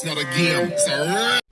It's not a game. It's a